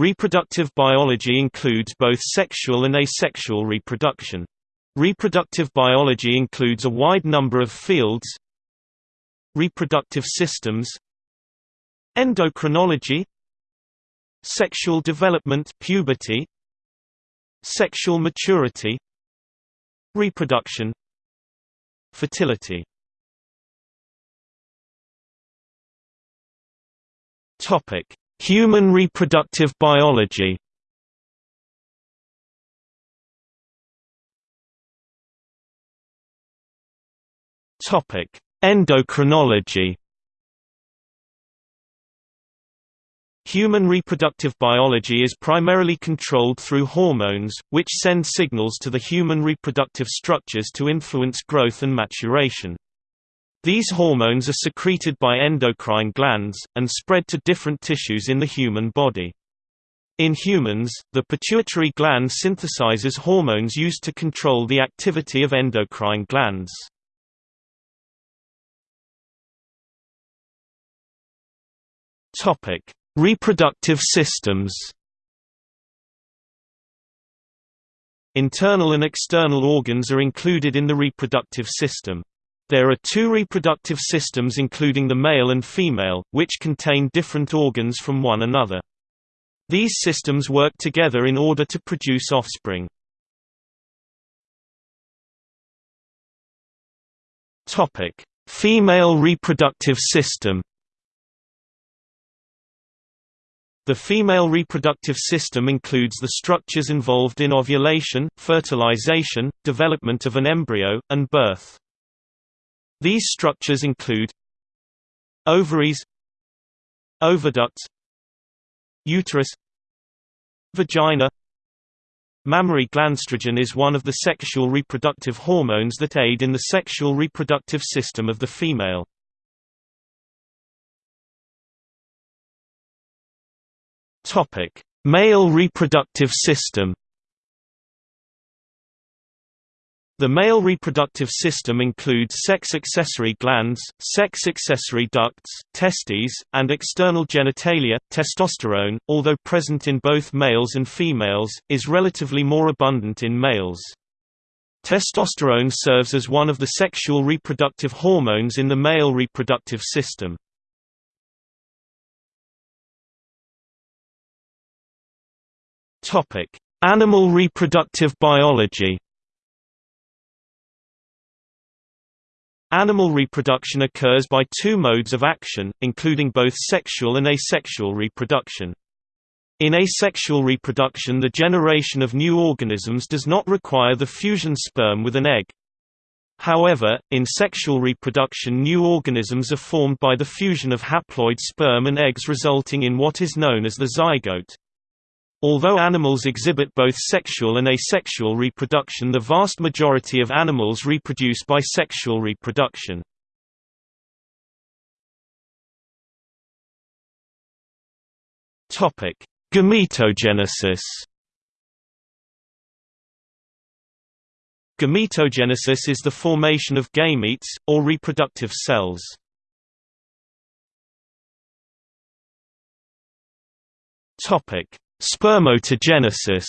Reproductive biology includes both sexual and asexual reproduction. Reproductive biology includes a wide number of fields. Reproductive systems. Endocrinology. Sexual development puberty. Sexual maturity. Reproduction. Fertility. Topic: Human reproductive biology. Topic: Endocrinology. Human reproductive biology is primarily controlled through hormones, which send signals to the human reproductive structures to influence growth and maturation. These hormones are secreted by endocrine glands, and spread to different tissues in the human body. In humans, the pituitary gland synthesizes hormones used to control the activity of endocrine glands. Topic: Reproductive systems. Internal and external organs are included in the reproductive system. There are two reproductive systems including the male and female, which contain different organs from one another. These systems work together in order to produce offspring. Female reproductive system The female reproductive system includes the structures involved in ovulation, fertilization, development of an embryo, and birth. These structures include ovaries oviducts uterus vagina Mammary glands estrogen is one of the sexual reproductive hormones that aid in the sexual reproductive system of the female. Male reproductive system The male reproductive system includes sex-accessory glands, sex-accessory ducts, testes, and external genitalia. Testosterone, although present in both males and females, is relatively more abundant in males. Testosterone serves as one of the sexual reproductive hormones in the male reproductive system. Animal reproductive biology Animal reproduction occurs by two modes of action, including both sexual and asexual reproduction. In asexual reproduction the generation of new organisms does not require the fusion sperm with an egg. However, in sexual reproduction new organisms are formed by the fusion of haploid sperm and eggs resulting in what is known as the zygote. Although animals exhibit both sexual and asexual reproduction the vast majority of animals reproduce by sexual reproduction. Gametogenesis Gametogenesis is the formation of gametes, or reproductive cells. Topic Spermatogenesis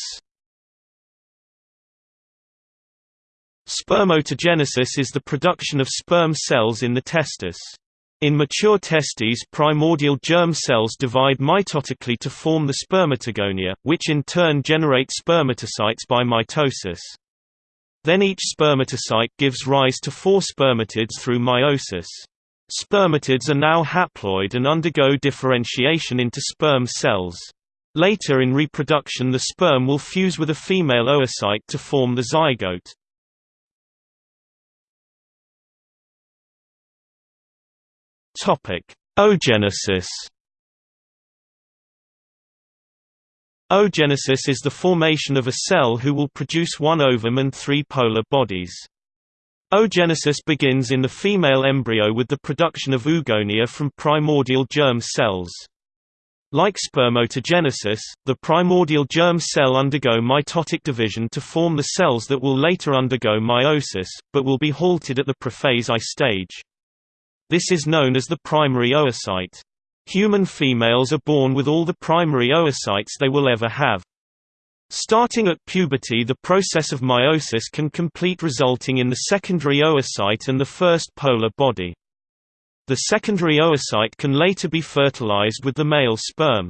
Spermatogenesis is the production of sperm cells in the testis. In mature testes primordial germ cells divide mitotically to form the spermatogonia, which in turn generate spermatocytes by mitosis. Then each spermatocyte gives rise to four spermatids through meiosis. Spermatids are now haploid and undergo differentiation into sperm cells. Later in reproduction the sperm will fuse with a female oocyte to form the zygote. Oogenesis Oogenesis is the formation of a cell who will produce one ovum and three polar bodies. Oogenesis begins in the female embryo with the production of oogonia from primordial germ cells. Like spermatogenesis, the primordial germ cell undergo mitotic division to form the cells that will later undergo meiosis, but will be halted at the prophase I stage. This is known as the primary oocyte. Human females are born with all the primary oocytes they will ever have. Starting at puberty the process of meiosis can complete resulting in the secondary oocyte and the first polar body. The secondary oocyte can later be fertilized with the male sperm.